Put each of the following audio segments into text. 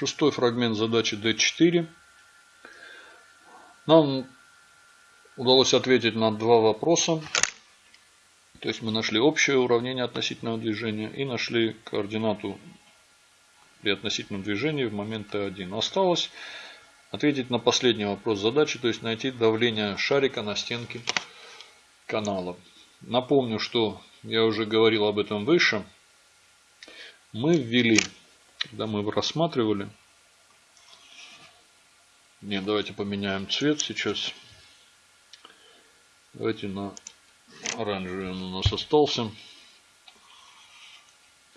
Шестой фрагмент задачи D4. Нам удалось ответить на два вопроса. То есть мы нашли общее уравнение относительного движения и нашли координату при относительном движении в момент Т1. Осталось ответить на последний вопрос задачи, то есть найти давление шарика на стенке канала. Напомню, что я уже говорил об этом выше. Мы ввели, когда мы рассматривали, не, давайте поменяем цвет сейчас. Давайте на оранжевый он у нас остался.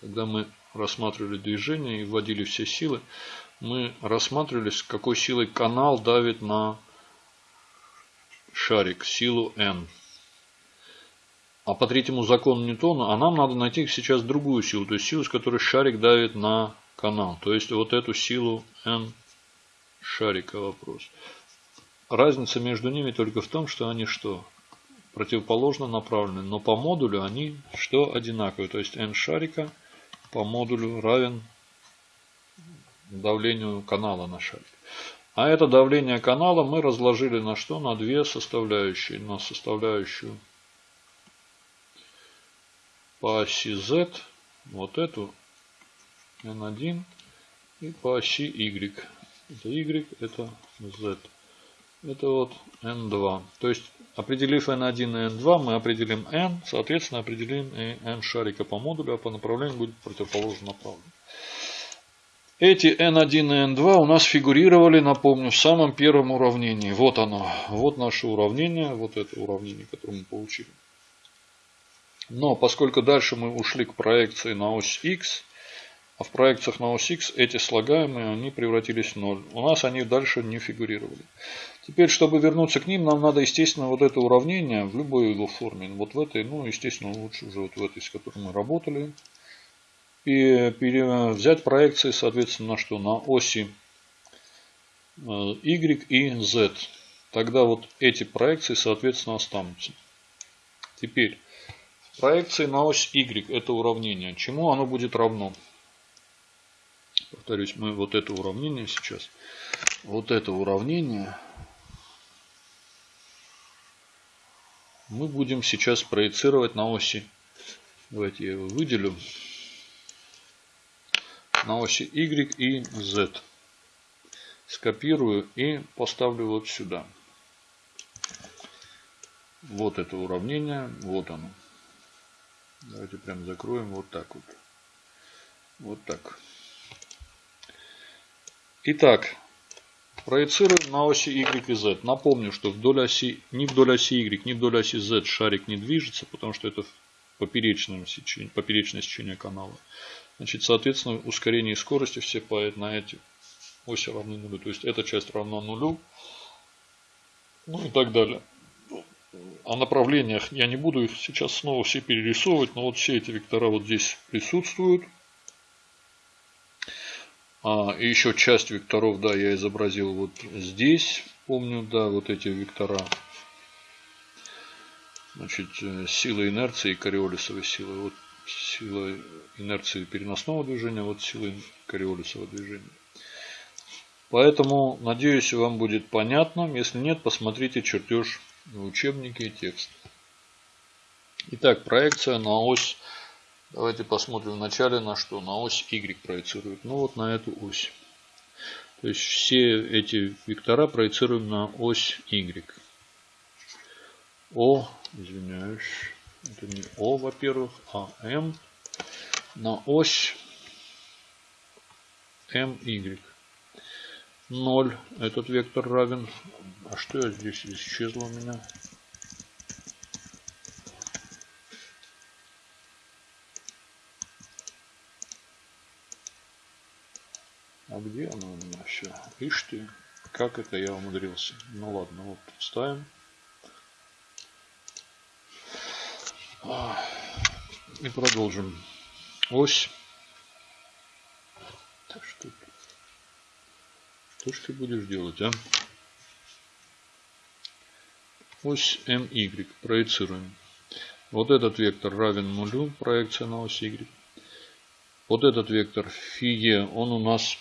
Когда мы рассматривали движение и вводили все силы, мы рассматривали, с какой силой канал давит на шарик, силу N. А по третьему закону Ньютона, а нам надо найти сейчас другую силу, то есть силу, с которой шарик давит на канал. То есть вот эту силу N шарика вопрос. Разница между ними только в том, что они что? Противоположно направлены. Но по модулю они что одинаковые. То есть N шарика по модулю равен давлению канала на шарик. А это давление канала мы разложили на что? На две составляющие. На составляющую по оси Z, вот эту N1 и по оси Y. Это Y, это Z. Это вот N2. То есть, определив N1 и N2, мы определим N, соответственно, определим и N шарика по модулю, а по направлению будет противоположно направлен. Эти N1 и N2 у нас фигурировали, напомню, в самом первом уравнении. Вот оно. Вот наше уравнение. Вот это уравнение, которое мы получили. Но поскольку дальше мы ушли к проекции на ось X, а в проекциях на ось X эти слагаемые, они превратились в ноль. У нас они дальше не фигурировали. Теперь, чтобы вернуться к ним, нам надо, естественно, вот это уравнение в любой его форме. Вот в этой, ну, естественно, лучше уже вот в этой, с которой мы работали. И взять проекции, соответственно, на что? На оси э, Y и Z. Тогда вот эти проекции, соответственно, останутся. Теперь, проекции на ось Y это уравнение. Чему оно будет равно? Повторюсь, мы вот это уравнение сейчас, вот это уравнение мы будем сейчас проецировать на оси. Давайте я его выделю на оси Y и Z. Скопирую и поставлю вот сюда. Вот это уравнение, вот оно. Давайте прям закроем вот так вот. Вот так. Итак, проецируем на оси Y и Z. Напомню, что вдоль оси, ни вдоль оси Y, ни вдоль оси Z шарик не движется, потому что это поперечное сечение, поперечное сечение канала. Значит, соответственно, ускорение и скорости все по, на эти оси равны нулю. То есть эта часть равна нулю. Ну и так далее. О направлениях я не буду их сейчас снова все перерисовывать, но вот все эти вектора вот здесь присутствуют. А, и еще часть векторов, да, я изобразил вот здесь. Помню, да, вот эти вектора. Значит, э, сила инерции и кориолисовой силы. Вот сила инерции переносного движения, вот сила кориолисового движения. Поэтому, надеюсь, вам будет понятно. Если нет, посмотрите чертеж в учебнике и текст. Итак, проекция на ось. Давайте посмотрим вначале на что. На ось Y проецирует. Ну вот на эту ось. То есть все эти вектора проецируем на ось Y. О, извиняюсь. Это не О, во-первых, а М на ось MY. 0. Этот вектор равен. А что я здесь исчезло у меня? Где оно у меня все? Ишь как это я умудрился. Ну ладно, вот ставим. И продолжим. Ось. Что, что ж ты будешь делать, а? Ось MY проецируем. Вот этот вектор равен нулю, проекция на ось Y. Вот этот вектор φe, он у нас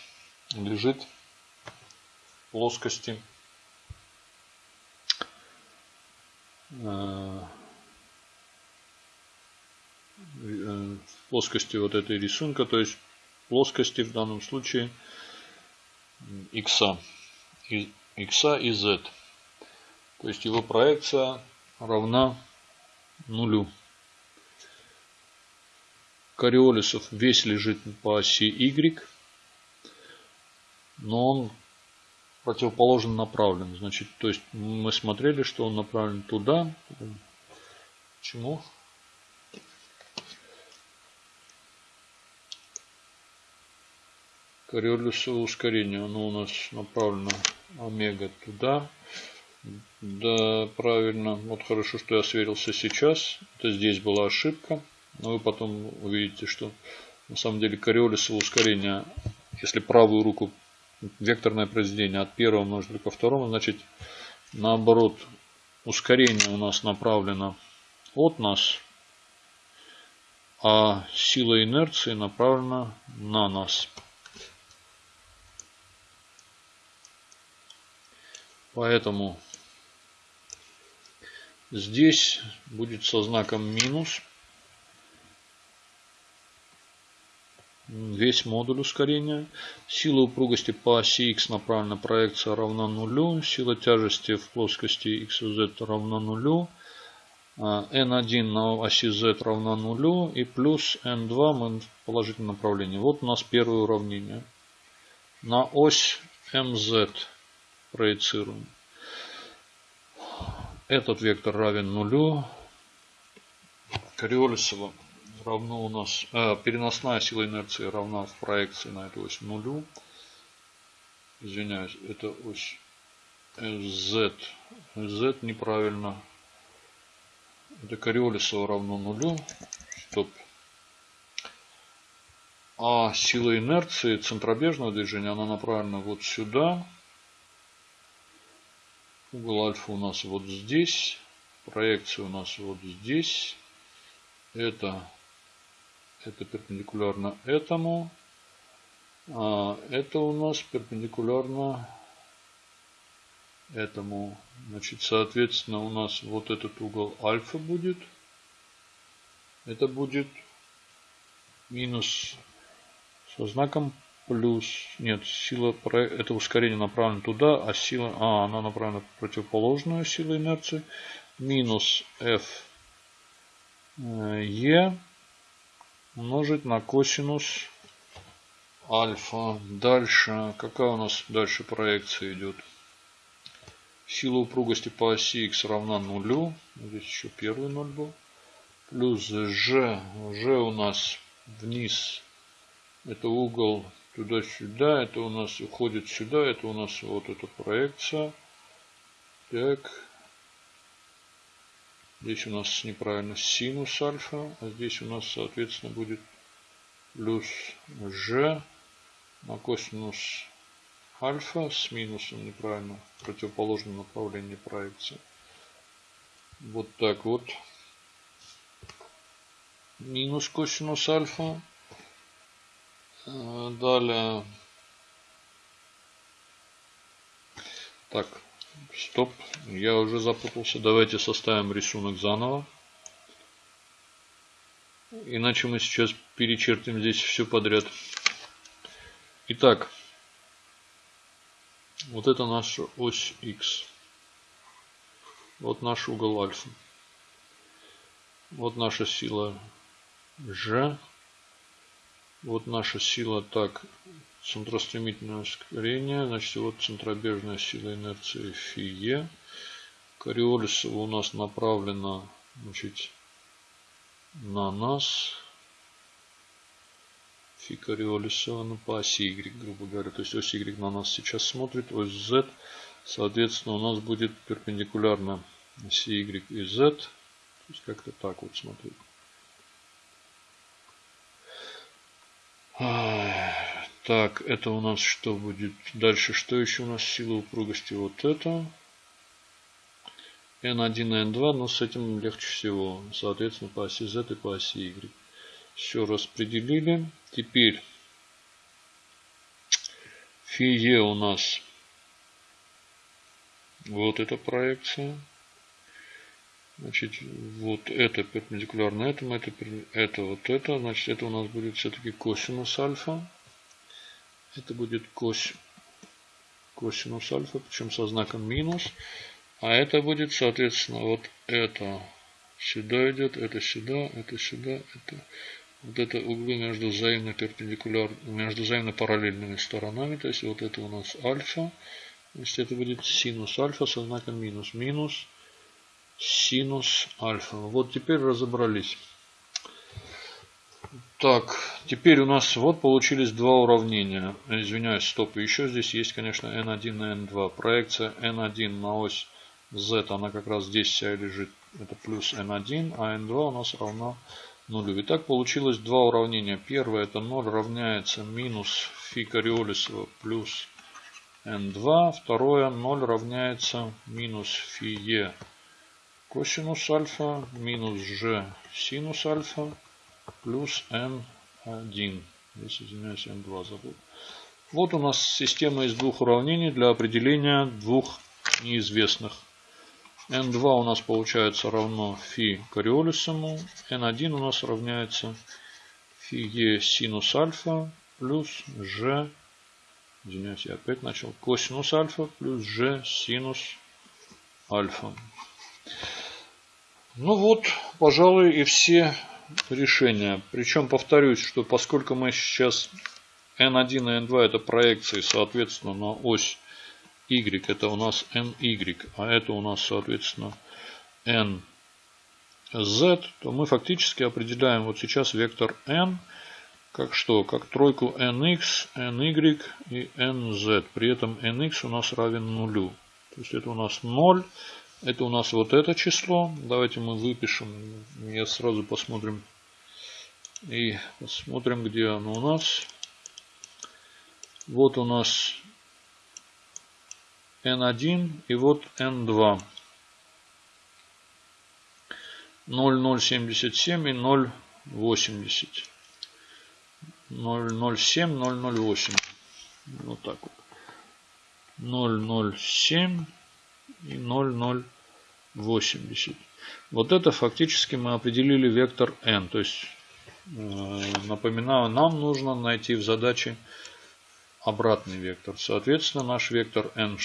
лежит плоскости э, в плоскости вот этой рисунка, то есть плоскости в данном случае x, x и z. То есть его проекция равна нулю. Кориолисов весь лежит по оси y, но он противоположно направлен. Значит, то есть мы смотрели, что он направлен туда. Почему? Кориолисово ускорение, оно у нас направлено омега туда. Да, правильно. Вот хорошо, что я сверился сейчас. Это здесь была ошибка. Но вы потом увидите, что на самом деле кориолисово ускорение, если правую руку векторное произведение от первого умножить ко второму, значит наоборот ускорение у нас направлено от нас, а сила инерции направлена на нас. Поэтому здесь будет со знаком минус весь модуль ускорения. Сила упругости по оси x направлена проекция равна нулю. Сила тяжести в плоскости x и z равна нулю. n1 на оси z равна нулю. И плюс n2 мы в положительном направлении. Вот у нас первое уравнение. На ось mz проецируем. Этот вектор равен нулю. Кориолисово равно у нас э, переносная сила инерции равна в проекции на эту ось нулю. Извиняюсь, это ось z. z неправильно. Это Кориолисова равно нулю. Стоп. А сила инерции центробежного движения, она направлена вот сюда. Угол альфа у нас вот здесь. Проекция у нас вот здесь. Это это перпендикулярно этому. А это у нас перпендикулярно этому. Значит, соответственно, у нас вот этот угол альфа будет. Это будет минус со знаком плюс. Нет, сила, это ускорение направлено туда, а сила, а, она направлена в противоположную силу инерции. Минус f e умножить на косинус альфа. Дальше, какая у нас дальше проекция идет? Сила упругости по оси x равна нулю. Здесь еще первый ноль был. Плюс g. g у нас вниз. Это угол туда-сюда. Это у нас уходит сюда. Это у нас вот эта проекция. Так. Здесь у нас неправильно синус альфа, а здесь у нас, соответственно, будет плюс g на косинус альфа с минусом неправильно противоположном направлении проекции. Вот так вот. Минус косинус альфа. Э, далее. Так, Стоп, я уже запутался. Давайте составим рисунок заново. Иначе мы сейчас перечертим здесь все подряд. Итак, вот это наша ось X. Вот наш угол альфа. Вот наша сила G. Вот наша сила так центростремительное ускорение, значит вот центробежная сила инерции фи Кориолисова у нас направлена значит, на нас. Фи Кориолисова ну, по оси Y, грубо говоря. То есть ось Y на нас сейчас смотрит, ось Z. Соответственно, у нас будет перпендикулярно оси Y и Z. То есть как-то так вот смотреть. Так, это у нас что будет? Дальше, что еще у нас сила упругости? Вот это. N1 и N2, но с этим легче всего. Соответственно, по оси Z и по оси Y. Все распределили. Теперь Фи Е у нас вот эта проекция. Значит, вот это перпендикулярно этому, это, это вот это. Значит, это у нас будет все-таки косинус альфа. Это будет кос, косинус альфа, причем со знаком минус. А это будет, соответственно, вот это сюда идет, это сюда, это сюда, это вот это углы между взаимно перпендикуляр, между взаимно параллельными сторонами. То есть вот это у нас альфа. Значит, это будет синус альфа со знаком минус. Минус синус альфа. Вот теперь разобрались. Так, теперь у нас вот получились два уравнения. Извиняюсь, стоп. Еще здесь есть, конечно, n1 и n2. Проекция n1 на ось z, она как раз здесь вся лежит. Это плюс n1, а n2 у нас равна нулю. Итак, получилось два уравнения. Первое это 0 равняется минус фи Кориолисова плюс n2. Второе 0 равняется минус фи e косинус альфа минус g синус альфа плюс n1. Здесь, извиняюсь, n2 забыл. Вот у нас система из двух уравнений для определения двух неизвестных. n2 у нас получается равно фи кориолисому. n1 у нас равняется фи e синус альфа плюс g, извиняюсь, я опять начал, косинус альфа плюс g синус альфа. Ну вот, пожалуй, и все решения. Причем повторюсь, что поскольку мы сейчас n1 и n2 это проекции, соответственно, на ось y это у нас ny, а это у нас, соответственно, nz, то мы фактически определяем вот сейчас вектор n как что? Как тройку nx, ny и nz. При этом nx у нас равен нулю. То есть это у нас 0. Это у нас вот это число. Давайте мы выпишем. Я сразу посмотрим. И посмотрим, где оно у нас. Вот у нас N1 и вот N2. 0,077 и 0,80. 0,07, 0,08. Вот так вот. 0,07 и 0,080. Вот это фактически мы определили вектор n. То есть, э, напоминаю, нам нужно найти в задаче обратный вектор. Соответственно, наш вектор n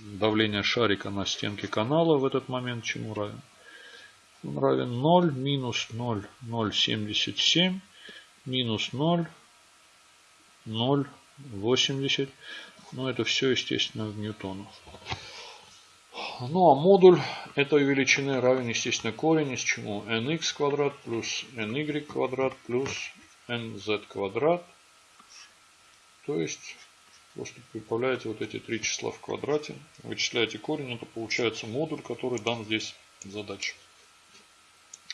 давление шарика на стенке канала в этот момент чему равен? Он равен 0 минус 0, 0,77 минус 0, 0,80. Ну, это все, естественно, в ньютонах. Ну а модуль этой величины равен, естественно, корень из чему? nx квадрат плюс ny квадрат плюс nz квадрат. То есть просто прибавляете вот эти три числа в квадрате, вычисляете корень, это получается модуль, который дан здесь в задаче.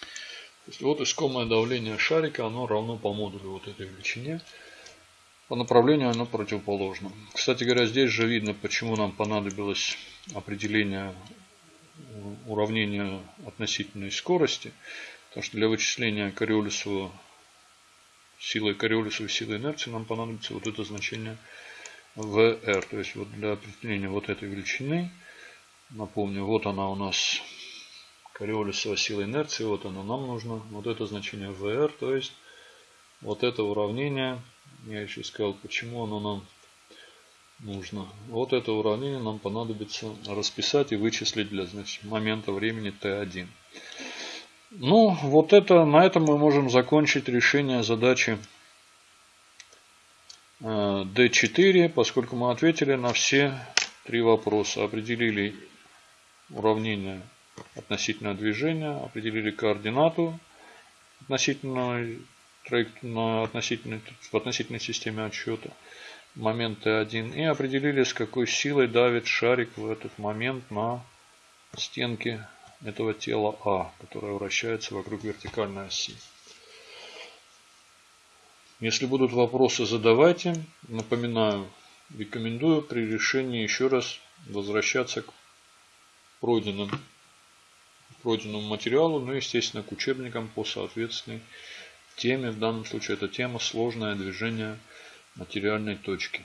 То есть вот искомое давление шарика, оно равно по модулю вот этой величине. По направлению оно противоположно. Кстати говоря, здесь же видно, почему нам понадобилось определение уравнения относительной скорости. Потому что для вычисления Кориолисова силой Кориолисова силы инерции нам понадобится вот это значение VR. То есть вот для определения вот этой величины, напомню, вот она у нас Кориолисова сила инерции, вот она нам нужно, вот это значение VR, то есть вот это уравнение я еще сказал, почему оно нам нужно. Вот это уравнение нам понадобится расписать и вычислить для значит, момента времени t1. Ну, вот это, на этом мы можем закончить решение задачи D4, э, поскольку мы ответили на все три вопроса. Определили уравнение относительно движения, определили координату относительно на относительной, в относительной системе отсчета момент Т1 и определили, с какой силой давит шарик в этот момент на стенки этого тела А, которое вращается вокруг вертикальной оси. Если будут вопросы, задавайте. Напоминаю, рекомендую при решении еще раз возвращаться к пройденным, пройденному материалу, ну естественно к учебникам по соответственной теме. В данном случае это тема сложное движение материальной точки.